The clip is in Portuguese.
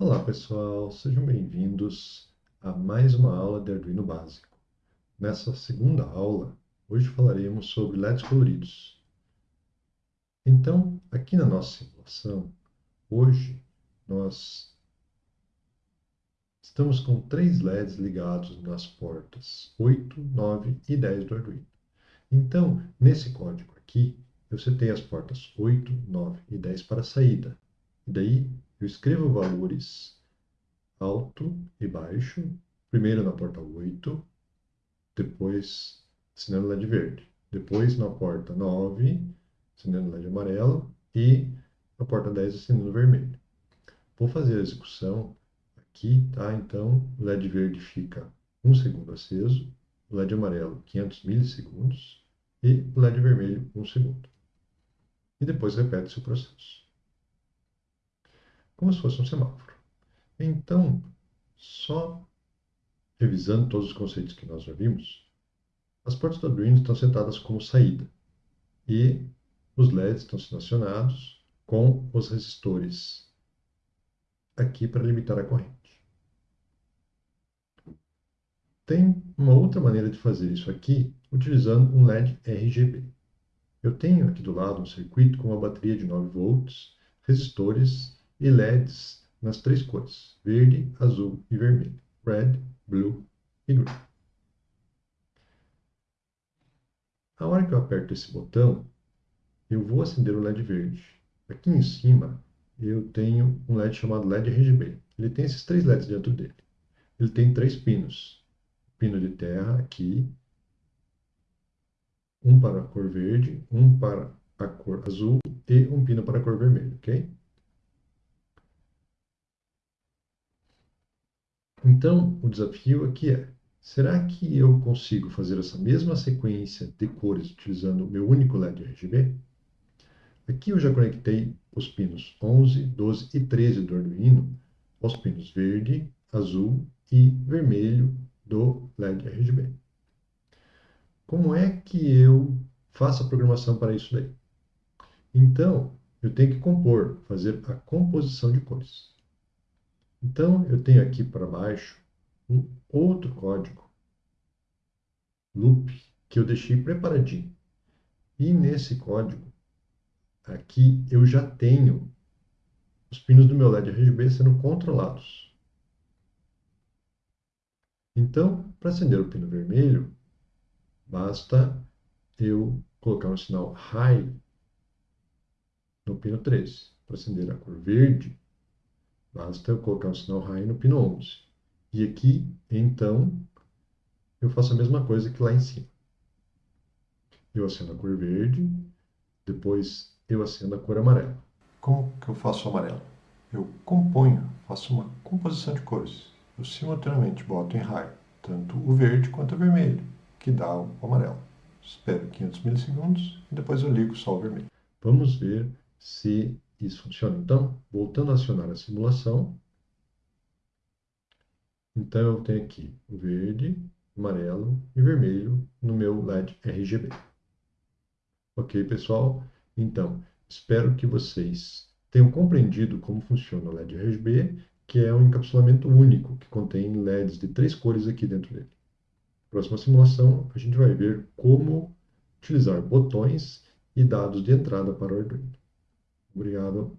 Olá pessoal, sejam bem-vindos a mais uma aula de Arduino Básico. Nessa segunda aula, hoje falaremos sobre LEDs coloridos. Então, aqui na nossa simulação, hoje nós estamos com três LEDs ligados nas portas 8, 9 e 10 do Arduino. Então, nesse código aqui, eu setei as portas 8, 9 e 10 para saída. E daí eu escrevo valores alto e baixo, primeiro na porta 8, depois assinando LED verde, depois na porta 9, assinando LED amarelo e na porta 10 assinando vermelho. Vou fazer a execução aqui, tá? Então, o LED verde fica 1 segundo aceso, o LED amarelo 500 milissegundos e o LED vermelho 1 segundo. E depois repete-se o processo como se fosse um semáforo. Então, só revisando todos os conceitos que nós já vimos, as portas do Arduino estão setadas como saída e os LEDs estão sendo acionados com os resistores aqui para limitar a corrente. Tem uma outra maneira de fazer isso aqui utilizando um LED RGB. Eu tenho aqui do lado um circuito com uma bateria de 9 volts, resistores e LEDs nas três cores, verde, azul e vermelho, red, blue e green. A hora que eu aperto esse botão, eu vou acender o LED verde. Aqui em cima, eu tenho um LED chamado LED RGB. Ele tem esses três LEDs dentro dele. Ele tem três pinos. Pino de terra aqui, um para a cor verde, um para a cor azul e um pino para a cor vermelha, ok? Então, o desafio aqui é, será que eu consigo fazer essa mesma sequência de cores utilizando o meu único LED RGB? Aqui eu já conectei os pinos 11, 12 e 13 do Arduino aos pinos verde, azul e vermelho do LED RGB. Como é que eu faço a programação para isso daí? Então, eu tenho que compor, fazer a composição de cores. Então, eu tenho aqui para baixo um outro código, loop, que eu deixei preparadinho. E nesse código, aqui eu já tenho os pinos do meu LED RGB sendo controlados. Então, para acender o pino vermelho, basta eu colocar um sinal high no pino 13. Para acender a cor verde, Basta eu colocar o sinal high no pino 11. E aqui, então, eu faço a mesma coisa que lá em cima. Eu acendo a cor verde, depois eu acendo a cor amarela. Como que eu faço o amarelo? Eu componho, faço uma composição de cores. Eu simultaneamente boto em high tanto o verde quanto o vermelho, que dá o amarelo. Espero 500 milissegundos e depois eu ligo só o vermelho. Vamos ver se isso funciona. Então, voltando a acionar a simulação, então eu tenho aqui o verde, amarelo e vermelho no meu LED RGB. Ok, pessoal? Então, espero que vocês tenham compreendido como funciona o LED RGB, que é um encapsulamento único, que contém LEDs de três cores aqui dentro dele. Próxima simulação, a gente vai ver como utilizar botões e dados de entrada para o Arduino. Obrigado.